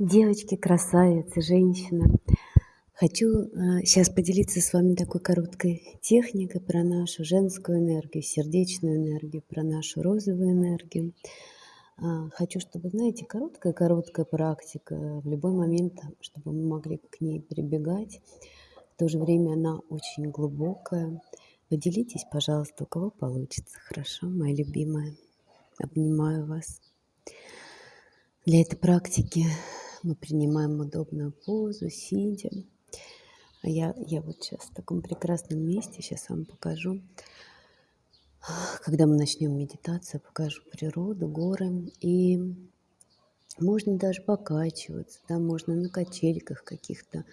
Девочки, красавицы, женщины. Хочу сейчас э, поделиться с вами такой короткой техникой про нашу женскую энергию, сердечную энергию, про нашу розовую энергию. А, хочу, чтобы, знаете, короткая-короткая практика, в любой момент, чтобы мы могли к ней прибегать. В то же время она очень глубокая. Поделитесь, пожалуйста, у кого получится. Хорошо, моя любимая. Обнимаю вас. Для этой практики мы принимаем удобную позу, сидя. А я, я вот сейчас в таком прекрасном месте, сейчас вам покажу. Когда мы начнем медитацию, покажу природу, горы. И можно даже покачиваться, да, можно на качельках каких-то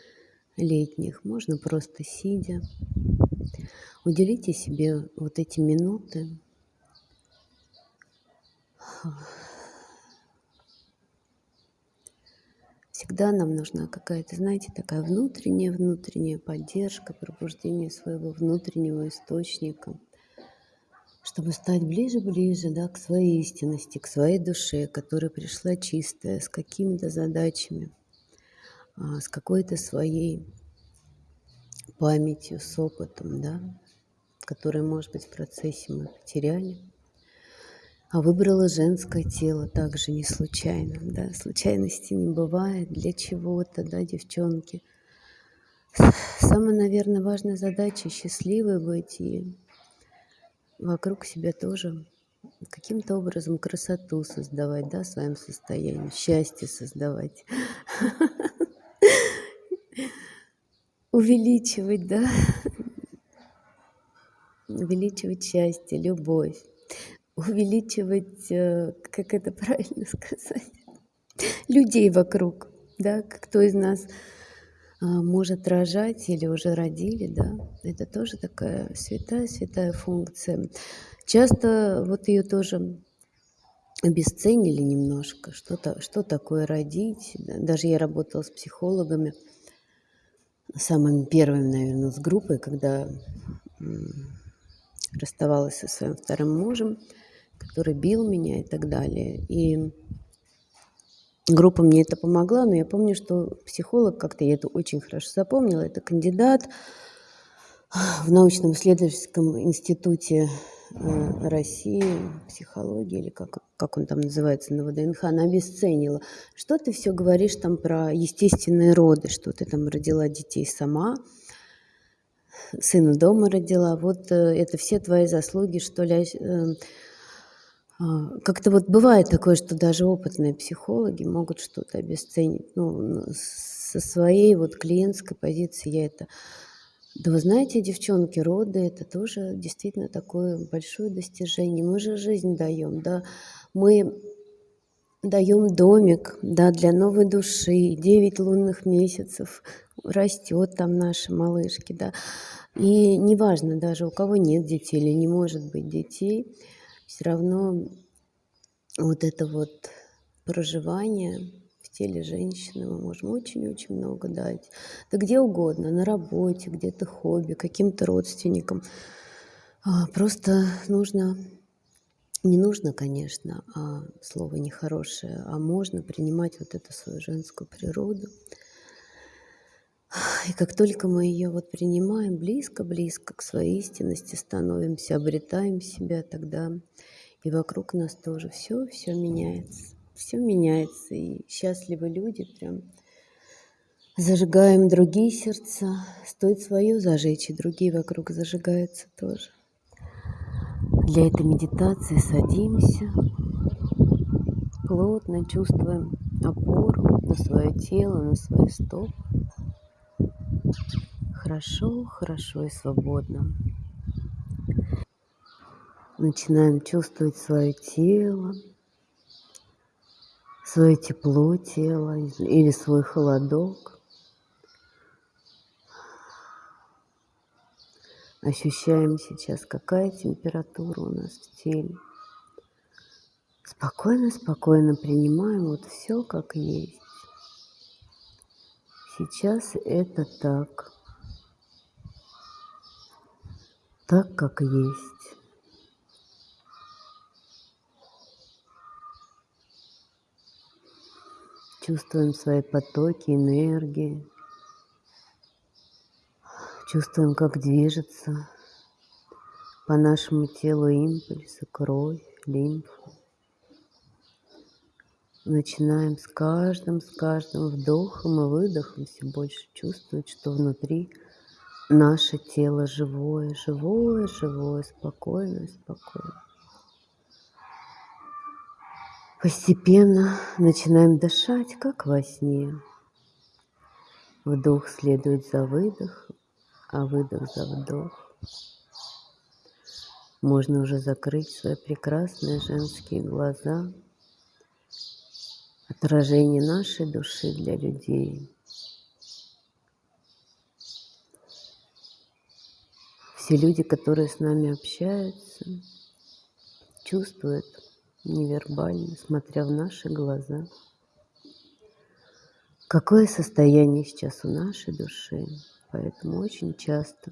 летних, можно просто сидя. Уделите себе вот эти минуты Всегда нам нужна какая-то, знаете, такая внутренняя, внутренняя поддержка, пробуждение своего внутреннего источника, чтобы стать ближе-ближе да, к своей истинности, к своей душе, которая пришла чистая, с какими-то задачами, а, с какой-то своей памятью, с опытом, да, который, может быть, в процессе мы потеряли а выбрала женское тело также не случайно, да, случайности не бывает для чего-то, да, девчонки. Самая, наверное, важная задача – счастливой быть и вокруг себя тоже каким-то образом красоту создавать, да, в своем состоянии, счастье создавать, увеличивать, да, увеличивать счастье, любовь увеличивать, э, как это правильно сказать, людей вокруг, да, кто из нас а, может рожать или уже родили, да, это тоже такая святая-святая функция. Часто вот ее тоже обесценили немножко, что-то, что такое родить. Даже я работала с психологами, самыми первыми, наверное, с группой, когда расставалась со своим вторым мужем который бил меня и так далее. И группа мне это помогла, но я помню, что психолог, как-то я это очень хорошо запомнила, это кандидат в научном исследовательском институте э, России, психологии, или как, как он там называется, на ВДНХ, она обесценила. Что ты все говоришь там про естественные роды, что ты там родила детей сама, сына дома родила, вот э, это все твои заслуги, что ли, э, как-то вот бывает такое, что даже опытные психологи могут что-то обесценить. Ну, со своей вот клиентской позиции я это... Да вы знаете, девчонки, роды – это тоже действительно такое большое достижение. Мы же жизнь даем, да. Мы даем домик, да, для новой души, 9 лунных месяцев, растет там наши малышки, да. И неважно даже, у кого нет детей или не может быть детей – все равно вот это вот проживание в теле женщины мы можем очень-очень много дать. Да где угодно, на работе, где-то хобби, каким-то родственникам. А, просто нужно, не нужно, конечно, а слово нехорошее, а можно принимать вот эту свою женскую природу, и как только мы ее вот принимаем близко-близко к своей истинности становимся, обретаем себя, тогда и вокруг нас тоже все, все меняется. Все меняется. И счастливые люди прям зажигаем другие сердца. Стоит свое зажечь, и другие вокруг зажигаются тоже. Для этой медитации садимся, плотно чувствуем опору на свое тело, на свои стопы хорошо, хорошо и свободно. Начинаем чувствовать свое тело, свое тепло тела или свой холодок. Ощущаем сейчас, какая температура у нас в теле. Спокойно, спокойно принимаем вот все как есть. Сейчас это так. Так, как есть. Чувствуем свои потоки энергии. Чувствуем, как движется по нашему телу импульсы, кровь, лимфа. Начинаем с каждым, с каждым вдохом и выдохом все больше чувствовать, что внутри наше тело живое, живое, живое, спокойное, спокойное. Постепенно начинаем дышать, как во сне. Вдох следует за выдохом, а выдох за вдох. Можно уже закрыть свои прекрасные женские глаза. Отражение нашей души для людей. Все люди, которые с нами общаются, чувствуют невербально, смотря в наши глаза, какое состояние сейчас у нашей души. Поэтому очень часто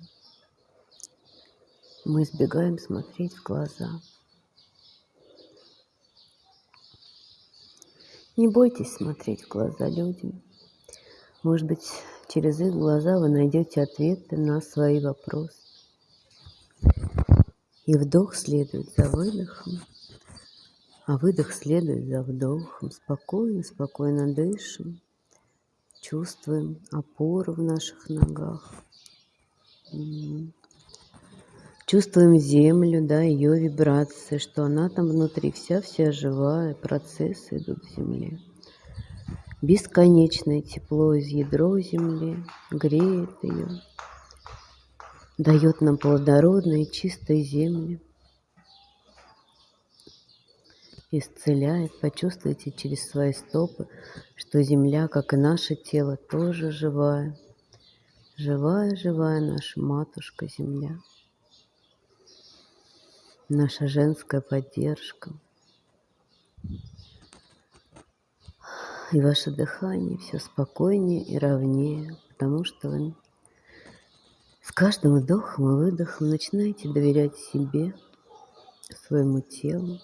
мы избегаем смотреть в глаза. Не бойтесь смотреть в глаза людям. Может быть, через их глаза вы найдете ответы на свои вопросы. И вдох следует за выдохом, а выдох следует за вдохом. Спокойно, спокойно дышим, чувствуем опору в наших ногах. Чувствуем землю, да, ее вибрации, что она там внутри вся-вся живая, процессы идут в земле. Бесконечное тепло из ядро земли греет ее, дает нам плодородные чистые земли, исцеляет. Почувствуйте через свои стопы, что земля, как и наше тело, тоже живая. Живая, живая наша матушка земля наша женская поддержка. И ваше дыхание все спокойнее и ровнее, потому что вы с каждым вдохом и выдохом начинаете доверять себе, своему телу,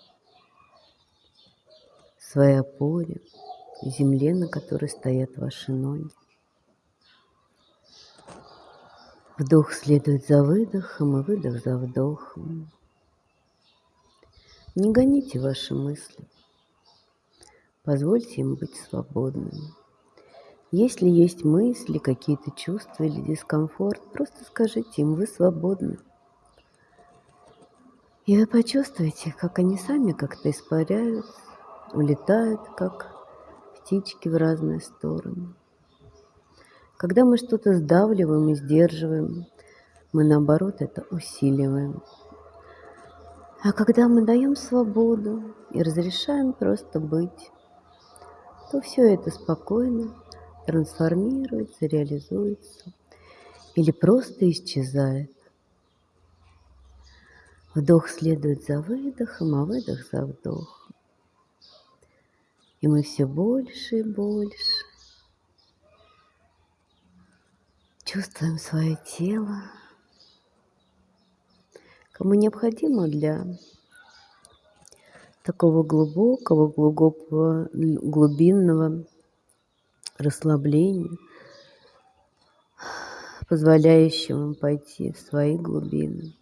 своей опоре, земле, на которой стоят ваши ноги. Вдох следует за выдохом и выдох за вдохом. Не гоните ваши мысли. Позвольте им быть свободными. Если есть мысли, какие-то чувства или дискомфорт, просто скажите им, вы свободны. И вы почувствуете, как они сами как-то испаряются, улетают, как птички в разные стороны. Когда мы что-то сдавливаем и сдерживаем, мы наоборот это усиливаем. А когда мы даем свободу и разрешаем просто быть, то все это спокойно трансформируется, реализуется или просто исчезает. Вдох следует за выдохом, а выдох за вдохом. И мы все больше и больше чувствуем свое тело, Кому необходимо для такого глубокого, глубокого, глубинного расслабления, позволяющего пойти в свои глубины,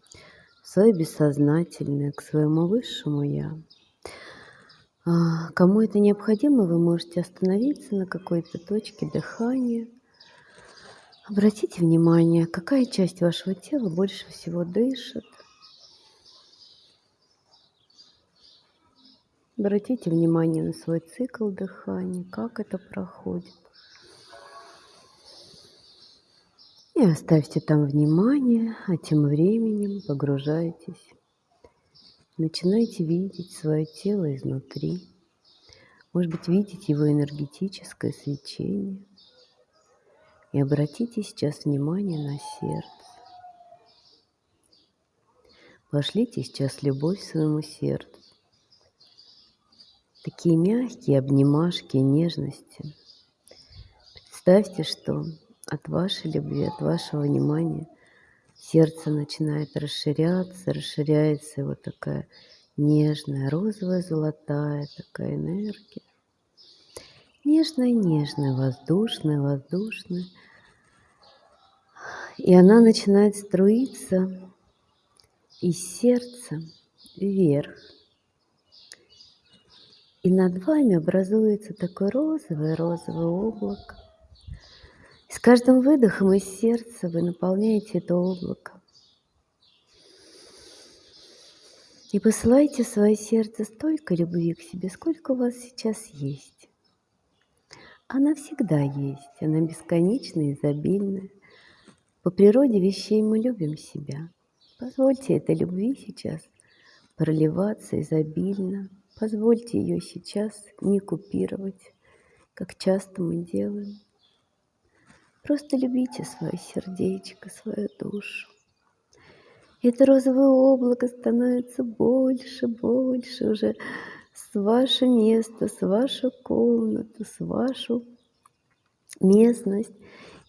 в свое бессознательное, к своему высшему Я. А, кому это необходимо, вы можете остановиться на какой-то точке дыхания. Обратите внимание, какая часть вашего тела больше всего дышит. Обратите внимание на свой цикл дыхания, как это проходит. И оставьте там внимание, а тем временем погружайтесь. Начинайте видеть свое тело изнутри. Может быть, видите его энергетическое свечение. И обратите сейчас внимание на сердце. Пошлите сейчас любовь своему сердцу такие мягкие обнимашки нежности. Представьте, что от вашей любви, от вашего внимания сердце начинает расширяться, расширяется вот такая нежная, розовая, золотая такая энергия. Нежная-нежная, воздушная, воздушная. И она начинает струиться из сердца вверх. И над вами образуется такое розовое-розовое облако. И с каждым выдохом из сердца вы наполняете это облако. И посылайте в свое сердце столько любви к себе, сколько у вас сейчас есть. Она всегда есть, она бесконечная, изобильная. По природе вещей мы любим себя. Позвольте этой любви сейчас проливаться изобильно. Позвольте ее сейчас не купировать, как часто мы делаем. Просто любите свое сердечко, свою душу. Это розовое облако становится больше, больше уже с ваше место, с вашу комнату, с вашу местность.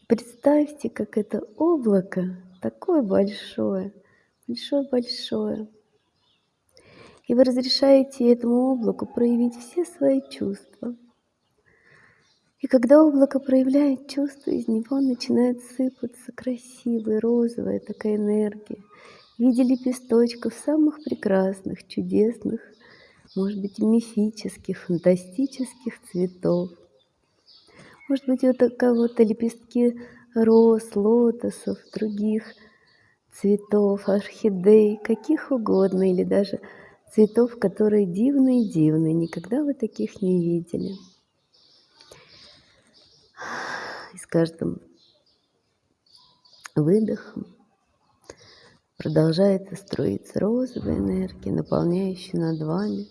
Представьте, как это облако такое большое, большое-большое. И вы разрешаете этому облаку проявить все свои чувства. И когда облако проявляет чувства, из него начинает сыпаться красивая розовая такая энергия в виде лепесточков самых прекрасных, чудесных, может быть, мифических, фантастических цветов. Может быть, вот у кого-то лепестки роз, лотосов, других цветов, орхидей, каких угодно, или даже цветов, которые дивные-дивные, никогда вы таких не видели. И с каждым выдохом продолжает строиться розовая энергия, наполняющая над вами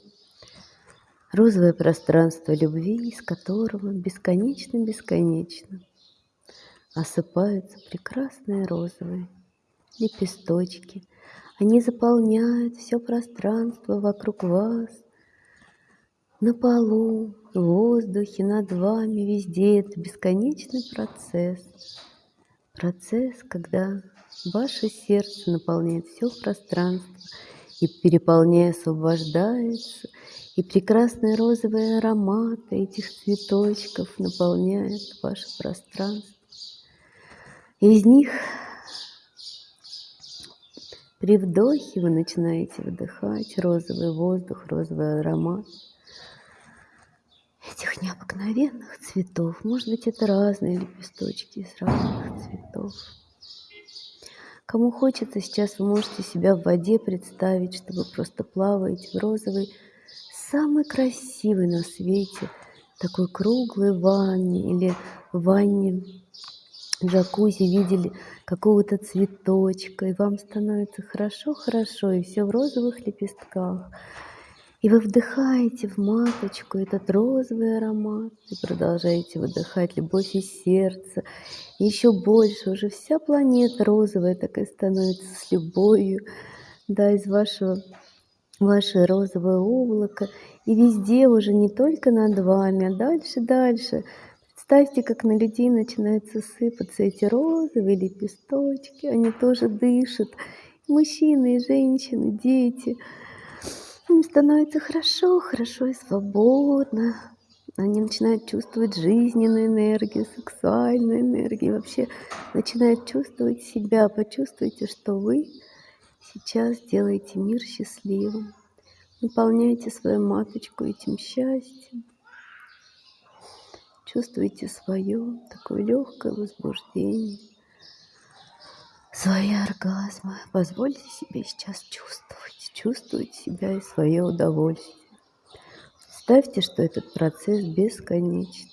розовое пространство любви, из которого бесконечно-бесконечно осыпаются прекрасные розовые лепесточки. Они заполняют все пространство вокруг вас, на полу, в воздухе, над вами, везде. Это бесконечный процесс. Процесс, когда ваше сердце наполняет все пространство и переполняя освобождается, и прекрасные розовые ароматы этих цветочков наполняют ваше пространство. Из них при вдохе вы начинаете выдыхать розовый воздух, розовый аромат этих необыкновенных цветов. Может быть, это разные лепесточки из разных цветов. Кому хочется, сейчас вы можете себя в воде представить, что вы просто плаваете в розовой, самой красивой на свете, такой круглой ванне или ванне джакузи видели какого-то цветочка, и вам становится хорошо-хорошо, и все в розовых лепестках. И вы вдыхаете в маточку этот розовый аромат и продолжаете выдыхать любовь из сердца. И еще больше, уже вся планета розовая такая становится с любовью, да, из вашего, ваше розовое облако. И везде уже не только над вами, а дальше, дальше. Представьте, как на людей начинаются сыпаться эти розовые лепесточки. Они тоже дышат. мужчины, и женщины, дети – им становится хорошо, хорошо и свободно. Они начинают чувствовать жизненную энергию, сексуальную энергию, вообще начинают чувствовать себя. Почувствуйте, что вы сейчас делаете мир счастливым. Наполняйте свою маточку этим счастьем. Чувствуйте свое такое легкое возбуждение, свои оргазмы. Позвольте себе сейчас чувствовать чувствовать себя и свое удовольствие. Представьте, что этот процесс бесконечен.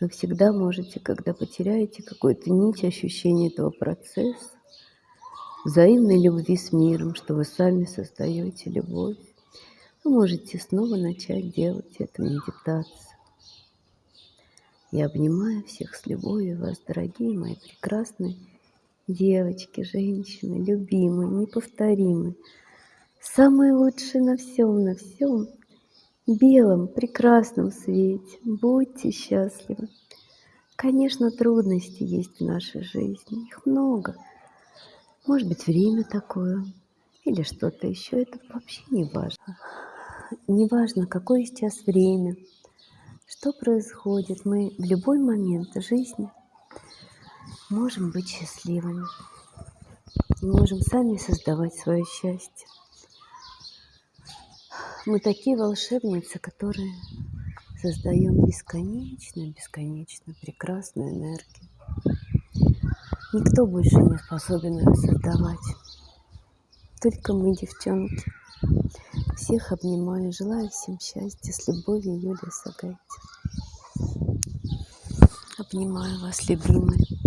Вы всегда можете, когда потеряете какую-то нить ощущения этого процесса, взаимной любви с миром, что вы сами создаете любовь, вы можете снова начать делать эту медитацию. Я обнимаю всех с любовью вас, дорогие мои прекрасные девочки, женщины, любимые, неповторимые, самые лучшие на всем, на всем белом, прекрасном свете. Будьте счастливы. Конечно, трудности есть в нашей жизни, их много. Может быть, время такое или что-то еще, это вообще не важно. Не важно, какое сейчас время, что происходит. Мы в любой момент жизни можем быть счастливыми. И можем сами создавать свое счастье. Мы такие волшебницы, которые создаем бесконечно, бесконечно прекрасную энергию. Никто больше не способен ее создавать. Только мы, девчонки. Всех обнимаю, желаю всем счастья. С любовью, Юлия Сагайти. Обнимаю вас, любимые.